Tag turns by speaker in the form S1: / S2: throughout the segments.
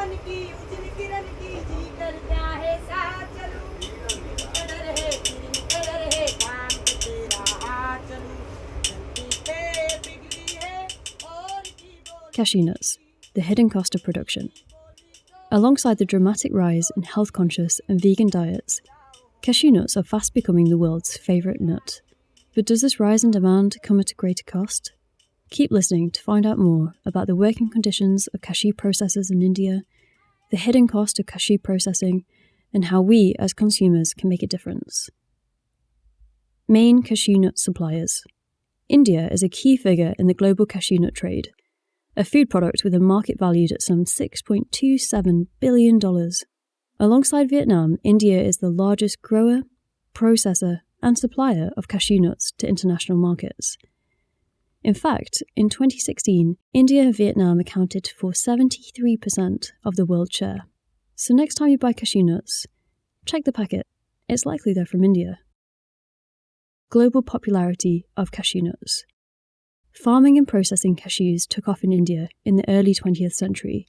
S1: पवन की उजली किरण की जी करता है साथ चलूं निकल रहे फिर निकल रहे काम पे तेरा हाथ चलूं धरती पे बिगड़ी है और की बोल
S2: Cashew nuts, the hidden cost of production. Alongside the dramatic rise in health conscious and vegan diets, cashew nuts are fast becoming the world's favourite nut. But does this rise in demand come at a greater cost? Keep listening to find out more about the working conditions of cashew processors in India, the hidden cost of cashew processing, and how we as consumers can make a difference. Main cashew nut suppliers. India is a key figure in the global cashew nut trade, a food product with a market valued at some $6.27 billion. Alongside Vietnam, India is the largest grower, processor, and supplier of cashew nuts to international markets. In fact, in 2016, India and Vietnam accounted for 73% of the world share. So next time you buy cashew nuts, check the packet. It's likely they're from India. Global popularity of cashew nuts. Farming and processing cashews took off in India in the early 20th century,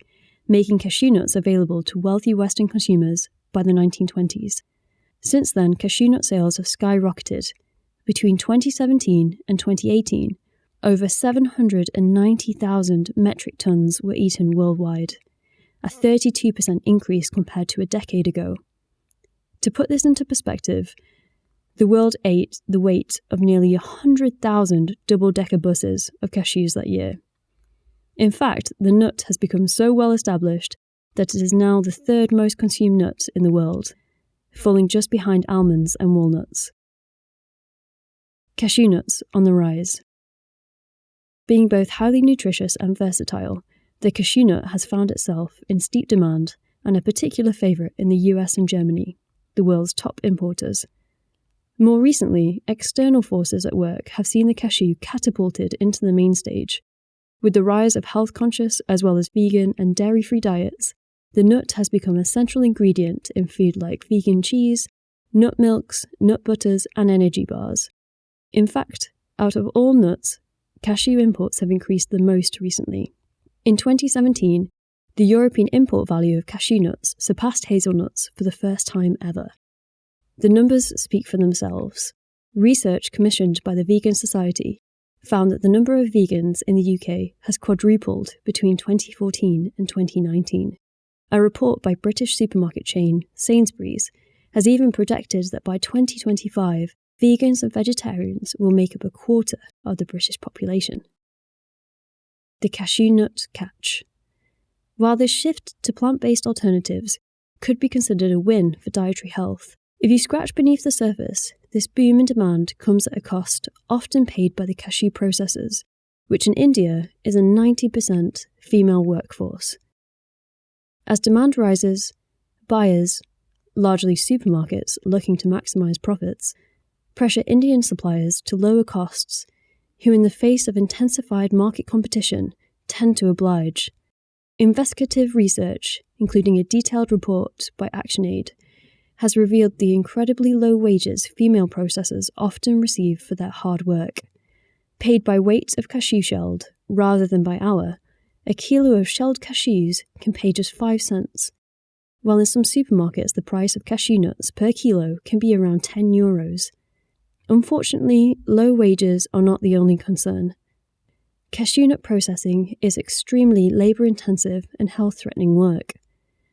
S2: making cashew nuts available to wealthy Western consumers by the 1920s. Since then, cashew nut sales have skyrocketed. Between 2017 and 2018, over 790,000 metric tons were eaten worldwide, a 32% increase compared to a decade ago. To put this into perspective, the world ate the weight of nearly 100,000 double decker buses of cashews that year. In fact, the nut has become so well established that it is now the third most consumed nut in the world, falling just behind almonds and walnuts. Cashew nuts on the rise. Being both highly nutritious and versatile, the cashew nut has found itself in steep demand and a particular favourite in the US and Germany, the world's top importers. More recently, external forces at work have seen the cashew catapulted into the main stage. With the rise of health conscious as well as vegan and dairy free diets, the nut has become a central ingredient in food like vegan cheese, nut milks, nut butters, and energy bars. In fact, out of all nuts, cashew imports have increased the most recently. In 2017, the European import value of cashew nuts surpassed hazelnuts for the first time ever. The numbers speak for themselves. Research commissioned by the Vegan Society found that the number of vegans in the UK has quadrupled between 2014 and 2019. A report by British supermarket chain Sainsbury's has even projected that by 2025, vegans and vegetarians will make up a quarter of the British population. The cashew nut catch. While this shift to plant based alternatives could be considered a win for dietary health, if you scratch beneath the surface, this boom in demand comes at a cost often paid by the cashew processors, which in India is a 90% female workforce. As demand rises, buyers, largely supermarkets looking to maximize profits, pressure Indian suppliers to lower costs, who, in the face of intensified market competition, tend to oblige. Investigative research, including a detailed report by ActionAid, has revealed the incredibly low wages female processors often receive for their hard work. Paid by weight of cashew shelled rather than by hour, a kilo of shelled cashews can pay just 5 cents, while in some supermarkets the price of cashew nuts per kilo can be around 10 euros. Unfortunately, low wages are not the only concern. Cashew nut processing is extremely labour intensive and health threatening work.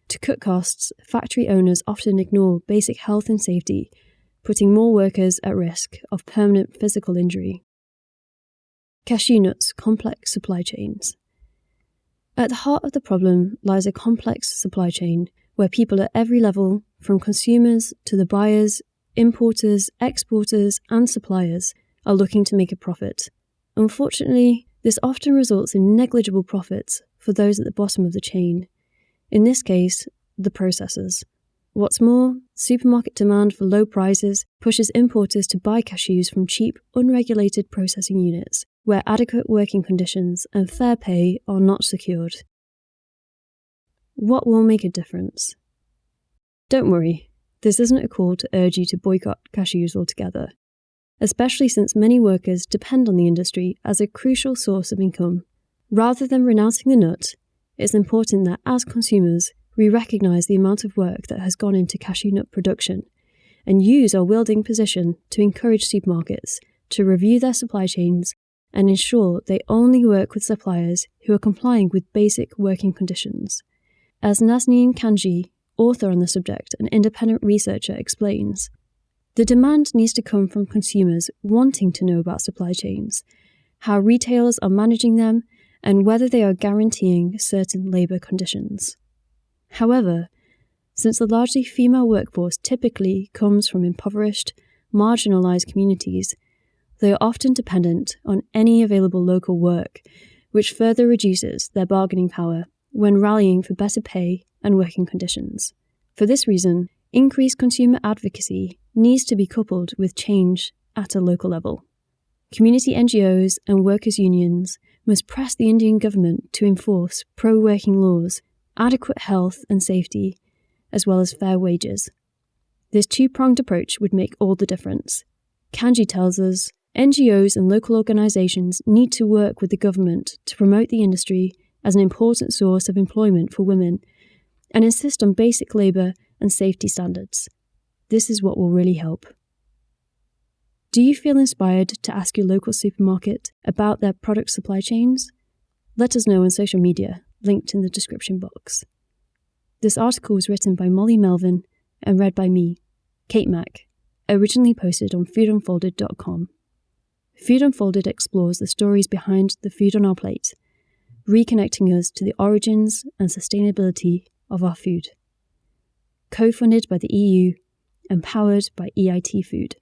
S2: To cut costs, factory owners often ignore basic health and safety, putting more workers at risk of permanent physical injury. Cashew nuts complex supply chains. At the heart of the problem lies a complex supply chain where people at every level, from consumers to the buyers, importers, exporters, and suppliers, are looking to make a profit. Unfortunately, this often results in negligible profits for those at the bottom of the chain in this case, the processors. What's more, supermarket demand for low prices pushes importers to buy cashews from cheap, unregulated processing units, where adequate working conditions and fair pay are not secured. What will make a difference? Don't worry, this isn't a call to urge you to boycott cashews altogether, especially since many workers depend on the industry as a crucial source of income. Rather than renouncing the nut, it's important that as consumers, we recognise the amount of work that has gone into cashew nut production and use our wielding position to encourage supermarkets to review their supply chains and ensure they only work with suppliers who are complying with basic working conditions. As Nazneen Kanji, author on the subject and independent researcher, explains, the demand needs to come from consumers wanting to know about supply chains, how retailers are managing them, and whether they are guaranteeing certain labour conditions. However, since the largely female workforce typically comes from impoverished, marginalised communities, they are often dependent on any available local work, which further reduces their bargaining power when rallying for better pay and working conditions. For this reason, increased consumer advocacy needs to be coupled with change at a local level. Community NGOs and workers' unions must press the Indian government to enforce pro working laws, adequate health and safety, as well as fair wages. This two pronged approach would make all the difference. Kanji tells us NGOs and local organisations need to work with the government to promote the industry as an important source of employment for women and insist on basic labour and safety standards. This is what will really help. Do you feel inspired to ask your local supermarket about their product supply chains? Let us know on social media, linked in the description box. This article was written by Molly Melvin and read by me, Kate Mack, originally posted on foodunfolded.com. Food Unfolded explores the stories behind the food on our plate, reconnecting us to the origins and sustainability of our food. Co funded by the EU empowered by EIT Food.